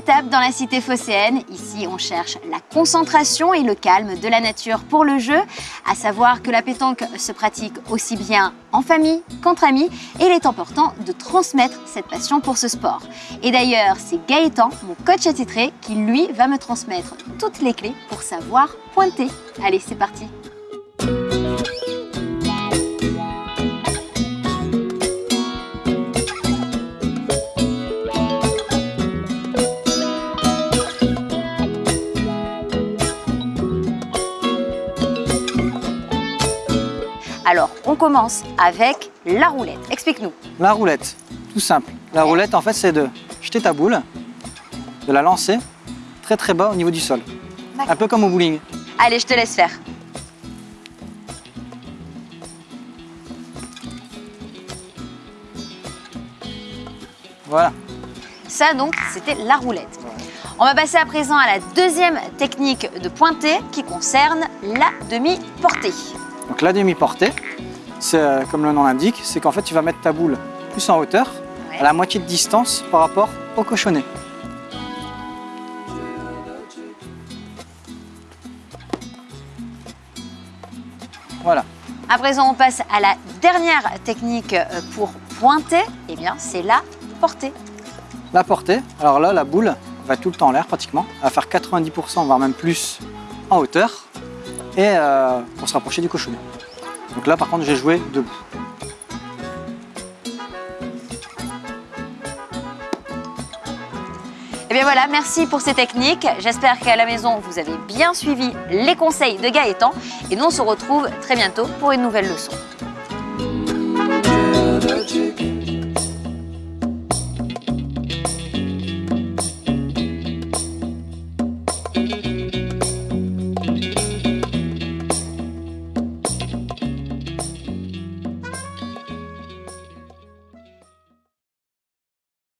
étape dans la cité phocéenne. Ici, on cherche la concentration et le calme de la nature pour le jeu. À savoir que la pétanque se pratique aussi bien en famille qu'entre amis et il est important de transmettre cette passion pour ce sport. Et d'ailleurs, c'est Gaëtan, mon coach attitré, qui lui va me transmettre toutes les clés pour savoir pointer. Allez, c'est parti Alors, on commence avec la roulette. Explique-nous. La roulette, tout simple. La roulette, en fait, c'est de jeter ta boule, de la lancer très très bas au niveau du sol. Un peu comme au bowling. Allez, je te laisse faire. Voilà. Ça, donc, c'était la roulette. On va passer à présent à la deuxième technique de pointer qui concerne la demi-portée. Donc la demi-portée, c'est euh, comme le nom l'indique, c'est qu'en fait tu vas mettre ta boule plus en hauteur, Ouais. à la moitié de distance par rapport au cochonnet. Voilà. À présent, on passe à la dernière technique euh, pour pointer. Eh bien, c'est la portée. La portée, alors là la boule va tout le temps en l'air pratiquement, elle va faire 90% voire même plus en hauteur et euh, pour se rapprocher du cochonnet. Donc là par contre j'ai joué debout. Eh bien voilà, merci pour ces techniques. J'espère qu'à la maison, vous avez bien suivi les conseils de Gaëtan. Et nous, on se retrouve très bientôt pour une nouvelle leçon.